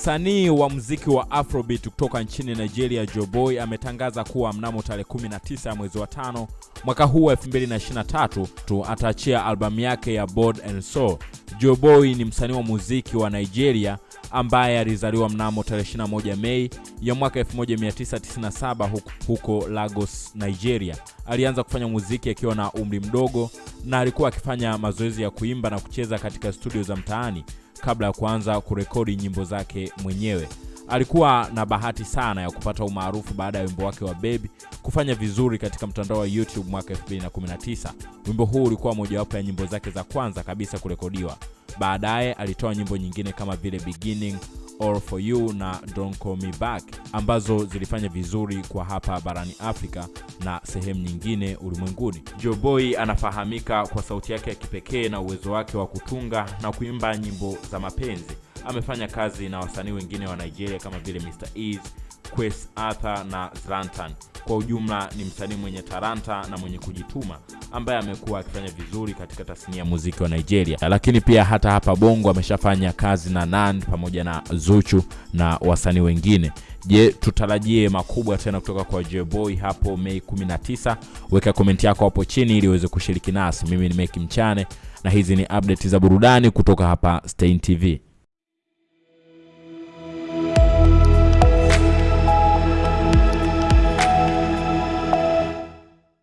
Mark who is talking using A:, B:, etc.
A: Msanii wa muziki wa Afrobeat kutoka nchini Nigeria, Joboy ametangaza kuwa mnamo tarehe 19 ya mwezi wa tano mwaka huu wa 2023 tu ataachia albamu yake ya Body and Soul. Joboy ni msanii wa muziki wa Nigeria ambaye alizaliwa mnamo tarehe 21 Mei ya mwaka 1997 huko, huko Lagos, Nigeria. Alianza kufanya muziki akiwa na umri mdogo na alikuwa akifanya mazoezi ya kuimba na kucheza katika studio za mtaani kabla ya kuanza kurekodi nyimbo zake mwenyewe. Alikuwa na bahati sana ya kupata umaarufu baada ya wimbo wake wa Baby kufanya vizuri katika mtandao wa YouTube mwaka 2019. Wimbo huu ulikuwa mojawapo ya nyimbo zake za kwanza kabisa kurekodiwa. Baadaye alitoa nyimbo nyingine kama vile Beginning, All for You na Don't Call Me Back ambazo zilifanya vizuri kwa hapa barani Afrika na sehemu nyingine ulimwenguni. Joboy anafahamika kwa sauti yake ya kipekee na uwezo wake wa kutunga na kuimba nyimbo za mapenzi. Amefanya kazi na wasanii wengine wa Nigeria kama vile Mr Eazi, Kwesi Arthur na Zlatan. Kwa ujumla ni msanii mwenye taranta na mwenye kujituma ambaye amekuwa akifanya vizuri katika tasnia ya muziki wa Nigeria, lakini pia hata hapa Bongo ameshafanya kazi na Nand pamoja na Zuchu na wasanii wengine. Je, tutarajie makubwa tena kutoka kwa Jboy hapo Mei 19? Weka komenti yako hapo chini ili uweze kushiriki nasi. Mimi ni Meki Mchane na hizi ni update za burudani kutoka hapa Stein TV.